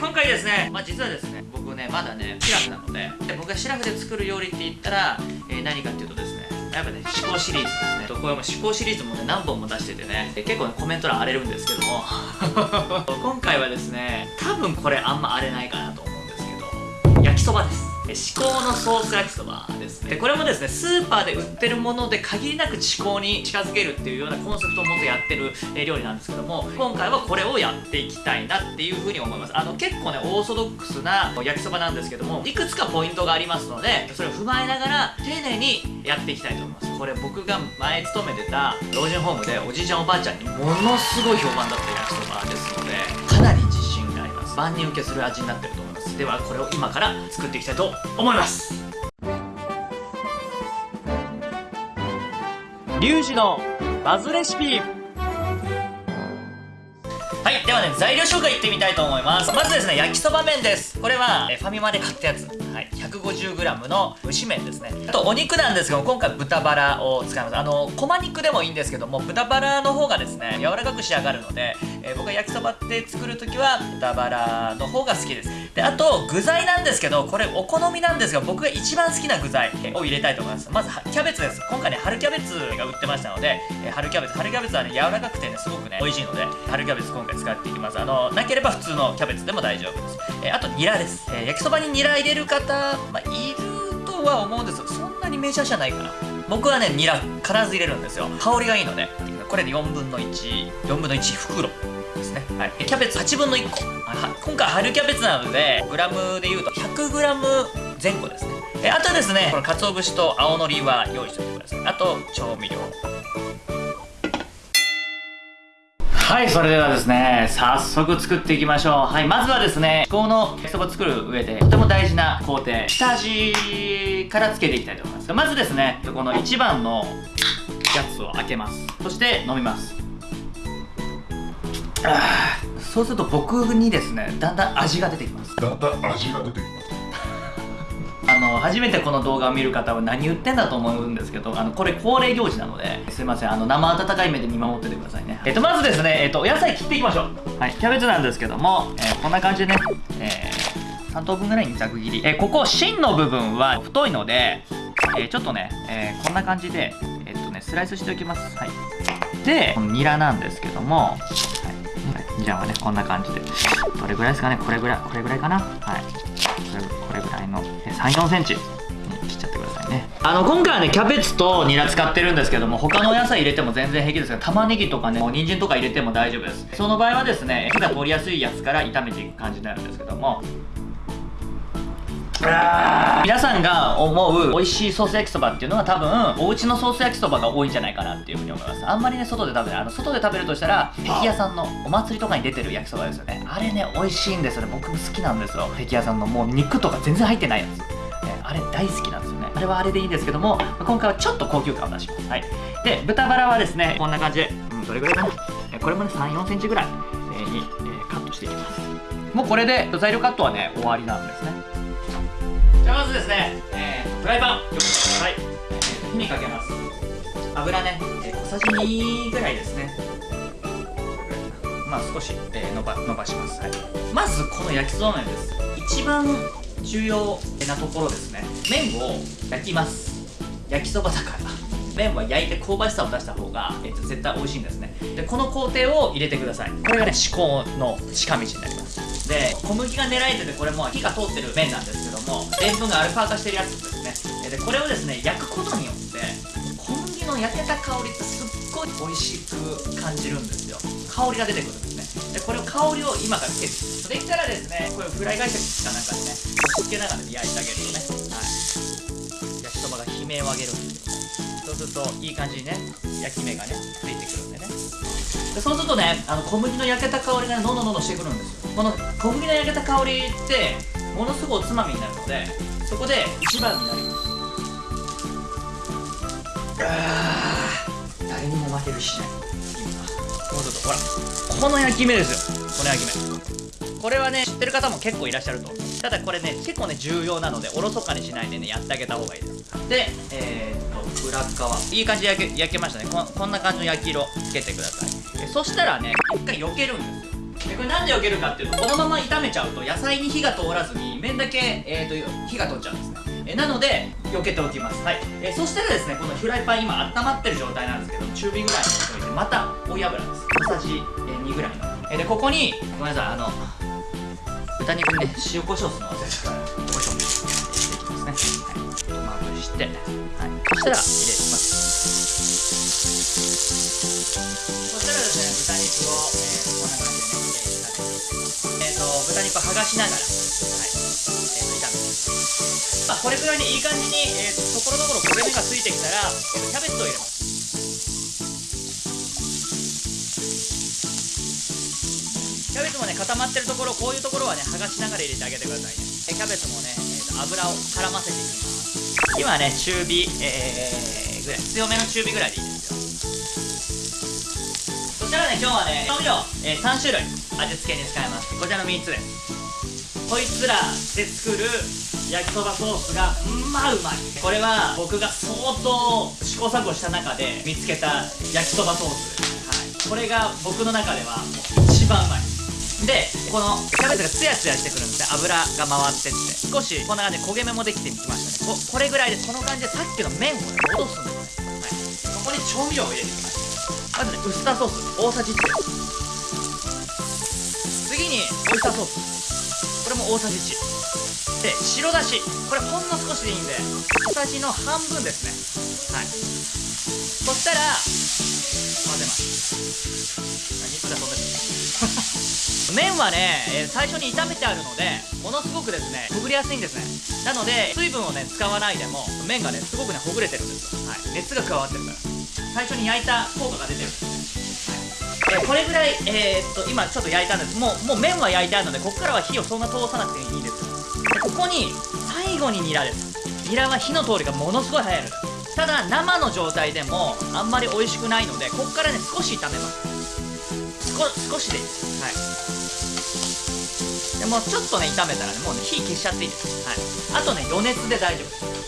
今回ですねまあ実はですね僕ねまだねシラフなのでで僕がシラフで作る料理って言ったら、えー、何かっていうとですねやっぱね思考シリーズですね。これも思考シリーズもね何本も出しててね結構ねコメント欄荒れるんですけども。今回はですね多分これあんま荒れないかなと思うんですけど焼きそばです。至高のソース焼きそばですね。でこれもですねスーパーで売ってるもので限りなく至高に近づけるっていうようなコンセプトを持ってやってる、料理なんですけども今回はこれをやっていきたいなっていうふうに思います。あの結構ねオーソドックスな焼きそばなんですけどもいくつかポイントがありますのでそれを踏まえながら丁寧にやっていきたいと思います。これ僕が前勤めてた老人ホームでおじいちゃんおばあちゃんにものすごい評判だった焼きそばですのでかなり自信があります。万人受けする味になってると思います。ではこれを今から作っていきたいと思います。リュウジのバズレシピ。はいではね材料紹介いってみたいと思います。まずですね焼きそば麺です。これはファミマで買ったやつ。はい 150g の蒸し麺ですね。あとお肉なんですけど今回豚バラを使います。あのこま肉でもいいんですけども豚バラの方がですね柔らかく仕上がるので、えー、僕は焼きそばって作る時は豚バラの方が好きです。であと具材なんですけどこれお好みなんですが僕が一番好きな具材を入れたいと思います。まずキャベツです。今回ね春キャベツが売ってましたので、え、春キャベツ。春キャベツはね柔らかくてねすごくね美味しいので春キャベツ今回使っていきます。あのなければ普通のキャベツでも大丈夫です、え、あとニラです、え、焼きそばにニラ入れる方、まあ、いるとは思うんですがそんなにメジャーじゃないかな。僕はねニラ必ず入れるんですよ。香りがいいので。これで4分の14分の1袋ですね、はい、キャベツ8分の1個。今回春キャベツなのでグラムでいうと 100g 前後ですね。えあとですねこの鰹節と青のりは用意しておいてください。あと調味料。はいそれではですね早速作っていきましょう。はいまずはですね至高の焼きそば作る上でとても大事な工程下味からつけていきたいと思います。まずですねこの1番のやつを開けます。そして飲みます。あそうすると僕にですねだんだん味が出てきます。だんだん味が出てきます。あの初めてこの動画を見る方は何言ってんだと思うんですけどあのこれ恒例行事なのですいませんあの生温かい目で見守っててくださいね。えっとまずですねえっとお野菜切っていきましょう。はいキャベツなんですけども、えー、こんな感じでね、えー、3等分ぐらいにざく切り、えー、ここ芯の部分は太いので、えー、ちょっとね、えー、こんな感じでえっとねスライスしておきます。はい。でこのニラなんですけども、はい、じゃあねこんな感じで。どれぐらいですかね？これぐらいこれぐらいかな？はい。これぐらいの3 4センチ。に切っちゃってくださいね。あの今回はねキャベツとニラ使ってるんですけども他の野菜入れても全然平気ですが玉ねぎとかね人参とか入れても大丈夫です。その場合はですね火が通りやすいやつから炒めていく感じになるんですけども皆さんが思う美味しいソース焼きそばっていうのは多分お家のソース焼きそばが多いんじゃないかなっていうふうに思います。あんまりね外で食べないあの外で食べるとしたら壁屋さんのお祭りとかに出てる焼きそばですよね。あれね美味しいんですよね。僕も好きなんですよ。壁屋さんのもう肉とか全然入ってないやつ。あれ大好きなんですよね。あれはあれでいいんですけども今回はちょっと高級感を出しますはい。で豚バラはですねこんな感じ、うん、どれぐらいかな。これもね3 4センチぐらいに、え、カットしていきます。もうこれで材料カットはね終わりなんですね。じゃあまずですね、えー、フライパン用意してください、えー、火にかけます。油ね、えー、小さじ2ぐらいですね。まあ少し、えー、伸ば伸ばします、はい、まずこの焼きそうめんです。一番重要なところですね。麺を焼きます。焼きそばだから。麺は焼いて香ばしさを出した方が、えー、と絶対美味しいんですね。でこの工程を入れてください。これがね至高の近道になります。で小麦が狙えててこれも火が通ってる麺なんです。けども塩分がアルファ化してるやつですね。でこれをですね焼くことによって小麦の焼けた香りってすっごい美味しく感じるんですよ。香りが出てくるんですね。でこれを香りを今からつけてできたらですねこれフライ返しかなんかでね押し付けながら焼いてあげるとね、はい、焼きそばが悲鳴を上げるんですよそうするといい感じにね焼き目がねついてくるんでね。でそうするとねあの小麦の焼けた香りがどんどんどんどんしてくるんですよ。この小麦の焼けた香りってものすごいおつまみになるのでそこで一番になります。あ誰にも負けるしない。もうちょっとほらこの焼き目ですよ。この焼き目。これはね知ってる方も結構いらっしゃると。ただこれね結構ね重要なのでおろそかにしないでねやってあげた方がいいです。でえー、っと裏側。いい感じで焼け焼けましたね。ここんな感じの焼き色つけてください。そしたらね一回避けるんです。でこれなんで避けるかっていうとこのまま炒めちゃうと野菜に火が通らずに麺だけ、えー、と火が通っちゃうんですね。えなので避けておきます。はい、えそしたらですねこのフライパン今温まってる状態なんですけど中火ぐらいにしておいてまた追い油です。小さじ、え2ぐらいの、えでここにごめんなさいあの豚肉にね塩コショウするの忘れちゃったコショウ。してね。はい。まぶして、はい、そしたら入れます。そしたらですね豚肉を、えー、こんな感じでね。えーと豚肉を剥がしながら。はい、えー、と炒めてまあ、これくらいにいい感じに、えーと、ところどころ焦げ目がついてきたら、えー、キャベツを入れます。キャベツもね固まってるところこういうところはね剥がしながら入れてあげてくださいね。キャベツもね、油を絡ませていきます。今ね中火、えー、ぐらい強めの中火ぐらいでいいですよ。そしたらね今日はね調味料、えー、3種類味付けに使います。こちらの3つですこいつらで作る焼きそばソースがうまうまい。これは僕が相当試行錯誤した中で見つけた焼きそばソース、はい、これが僕の中ではもう一番うまい。でこのキャベツがツヤツヤしてくるんですね。油が回ってって。少しこんな感じで焦げ目もできてきましたね。ここれぐらいでこの感じでさっきの麺をね戻すんですね、はい、ここに調味料を入れていきます。まずねウスターソース。大さじ1次にオイスターソース。これも大さじ1で白だし。これほんの少しでいいんで小さじの半分ですね。はい。そしたら混ぜます。肉が飛んで麺はね、え、最初に炒めてあるのでものすごくですねほぐれやすいんですね。なので水分をね使わないでも麺がねすごくねほぐれてるんですよ、はい、熱が加わってるから。最初に焼いた効果が出てるんですね、はい。え、これぐらい、えー、っと今ちょっと焼いたんです。もうもう麺は焼いてあるのでここからは火をそんな通さなくていいですでここに最後にニラです。ニラは火の通りがものすごい早いので。すただ生の状態でもあんまり美味しくないのでここからね少し炒めます。少しで。いいですはい。でもちょっとね炒めたらねもうね火消しちゃっていいです。はい。あとね余熱で大丈夫。です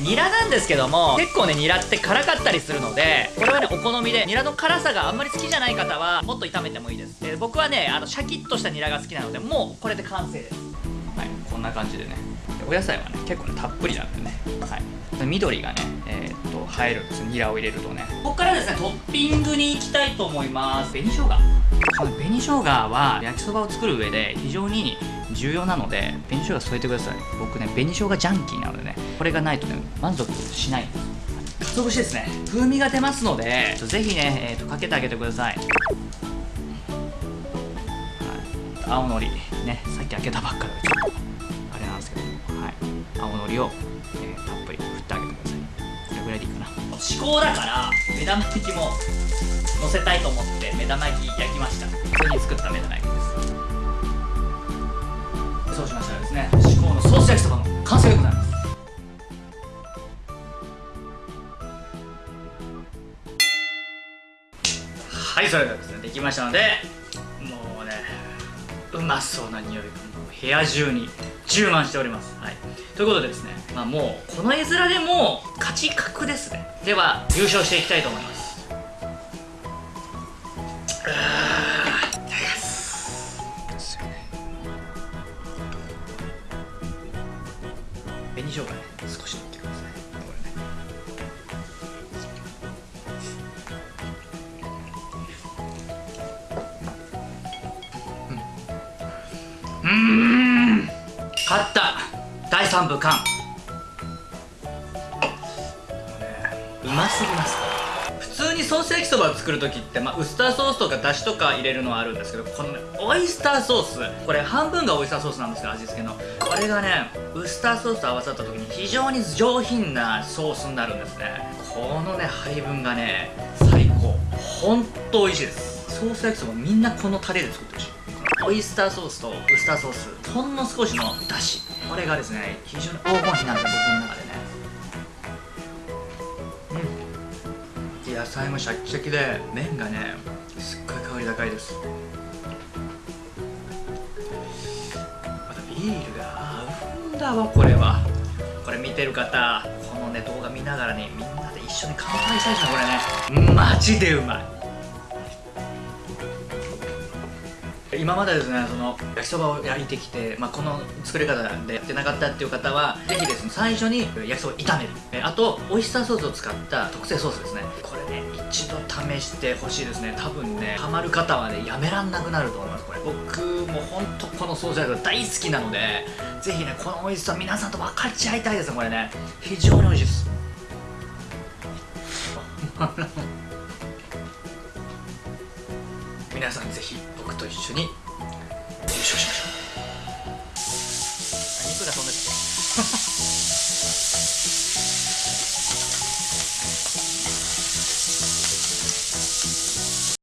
ニラなんですけども結構ねニラって辛かったりするのでこれはねお好みでニラの辛さがあんまり好きじゃない方はもっと炒めてもいいです。で僕はねあのシャキッとしたニラが好きなのでもうこれで完成です。はい。こんな感じでねお野菜はね結構ねたっぷりなんでね。はい。緑がねえー、っと映えるんですニラを入れるとね。ここからですねトッピングに行きたいと思います。紅生姜。この紅生姜は焼きそばを作る上で非常に重要なので紅生姜添えてください。僕ね紅生姜ジャンキーなのでねこれがないとね満足しない。んです鰹節ですね。風味が出ますのでぜひね、えーと、かけてあげてください、青のりねさっき開けたばっかで青のりを、えー、たっぷり振ってあげてください。これぐらいでいいかな。至高だから目玉焼きも乗せたいと思って目玉焼き焼きました。普通に作った目玉焼きです。そうしましたらですね至高のソース焼きそばの完成でございます。はいそれではですねできましたのでもうねうまそうな匂いが。部屋中に充満しております、はい、ということでですね、まあ、もうこの絵面でも勝ち確ですね。では優勝していきたいと思います。うん勝った。第3部完。うますぎます普通にソース焼きそばを作る時って、まあ、ウスターソースとかだしとか入れるのはあるんですけどこのねオイスターソース。これ半分がオイスターソースなんですけど味付けの。これがねウスターソースと合わさった時に非常に上品なソースになるんですね。このね配分がね最高。ほんと美味しいです。ソース焼きそばみんなこのタレで作ってほしいオイスターソースとウスターソース。ほんの少しのだしこれがですね非常に黄金比なんで僕の中でね。うん。野菜もシャキシャキで麺がねすっごい香り高いです。またビールが合うんだわこれは。これ見てる方このね動画見ながらねみんなで一緒に乾杯したいですねこれね。マジでうまい。今までですねその焼きそばを焼いてきて、まあ、この作り方でやってなかったっていう方はぜひですね最初に焼きそばを炒める。えあとオイスターソースを使った特製ソースですね。これね一度試してほしいですね。多分ねハマる方はねやめらんなくなると思いますこれ。僕も本当このソース焼きそば大好きなのでぜひねこの美味しさ皆さんと分かち合いたいですねこれね。非常に美味しいです。皆さんぜひ僕と一緒に優勝しましょう。